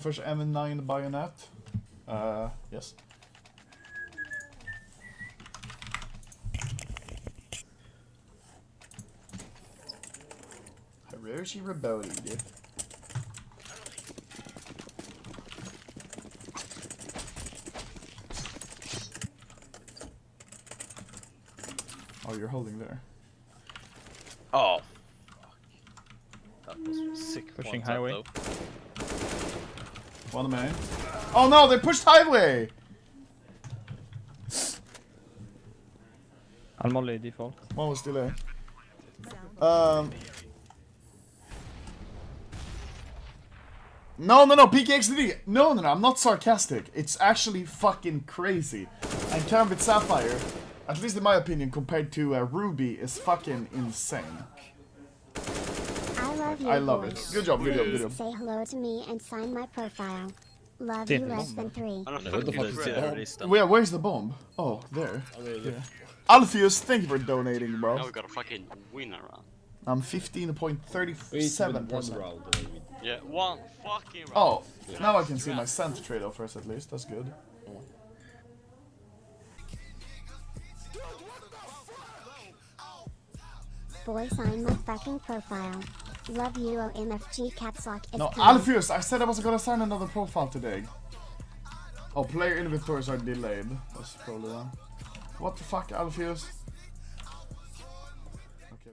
offers M9 bayonet. Uh, yes. Hiroshi Rabodi, dude. Oh, you're holding there. Oh. Fuck. That was sick. Pushing highway. though. One main. Oh no, they pushed highway! I'll molly default. One was delay. Um. No, no, no, PKXD. No, no, no, I'm not sarcastic. It's actually fucking crazy. And Karambit Sapphire, at least in my opinion, compared to uh, Ruby, is fucking insane. I love you. I love it. boys. Good job, good job, good Please job. Say hello to me and sign my profile. Love Did you less than three. I don't know Who the fuck is do that? this. Where, where's the bomb? Oh, there. I mean, Alpheus, thank you for donating, Now bro. we got a fucking winner. huh? I'm we need to win one 15.37%. round. and then we- Yeah, one fucking round. Oh, now I can see my sent trade offers at least. That's good. Boy, sign my fucking profile. Love you, OMFG caps lock is No, coming. Alpheus, I said I wasn't gonna sign another profile today. Oh, player inventories are delayed. That's probably wrong. What the fuck, Alpheus?